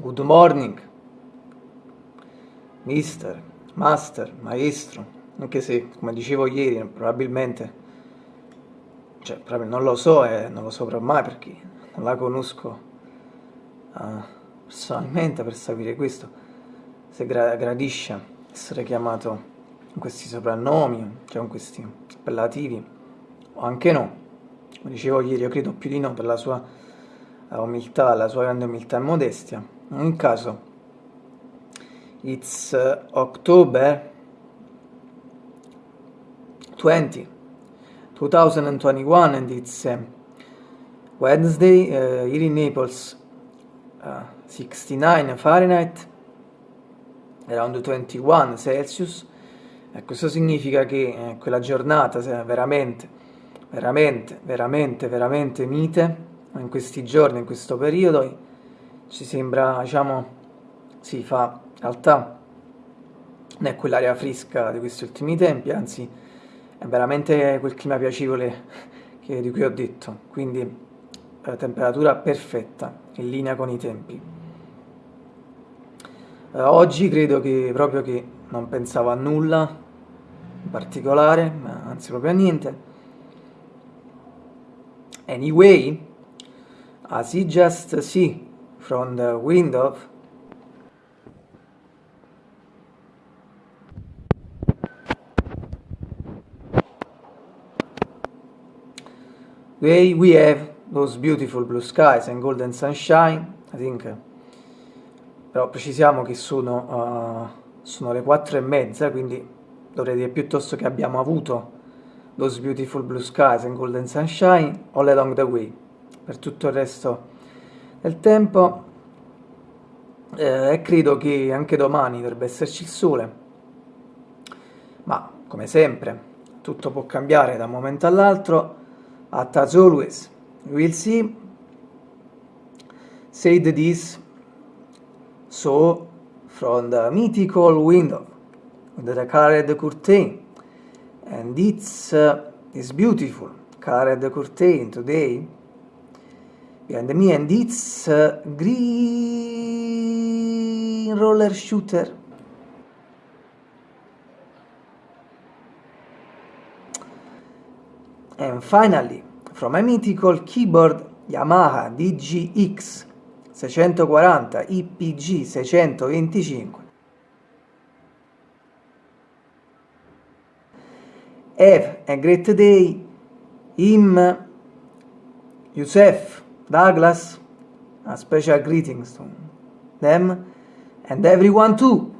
good morning, mister, master, maestro, anche se, come dicevo ieri, probabilmente, cioè, proprio non lo so e non lo saprò mai perché non la conosco uh, personalmente per sapere questo, se gra gradisce essere chiamato con questi soprannomi, cioè con questi appellativi, o anche no, come dicevo ieri, io credo più di no per la sua umiltà, la sua grande umiltà e modestia. In caso, it's uh, October 20, 2021 and it's uh, Wednesday uh, here in Naples uh, 69 Fahrenheit around 21 Celsius. E questo significa che eh, quella giornata veramente veramente veramente veramente mite in questi giorni in questo periodo ci sembra diciamo si fa in realtà non è quell'aria fresca di questi ultimi tempi anzi è veramente quel clima piacevole che, di cui ho detto. Quindi eh, temperatura perfetta in linea con i tempi. Eh, oggi credo che proprio che non pensavo a nulla in particolare anzi proprio a niente. Anyway as you just see from the window. We, we have those beautiful blue skies and golden sunshine I think. Però precisiamo che sono, uh, sono le quattro e mezza quindi dovrei dire piuttosto che abbiamo avuto those beautiful blue skies and golden sunshine all along the way. Per tutto il resto del tempo eh, e credo che anche domani dovrebbe esserci il sole. Ma come sempre tutto può cambiare da un momento all'altro. At as always we'll see. Said this so from the mythical window the colored curtain and it's uh, this beautiful colored curtain today behind me and it's uh, green roller shooter. And finally from a mythical keyboard Yamaha DGX 640 IPG 625 Have a great day, him, Youssef, Douglas, a special greetings to them and everyone too.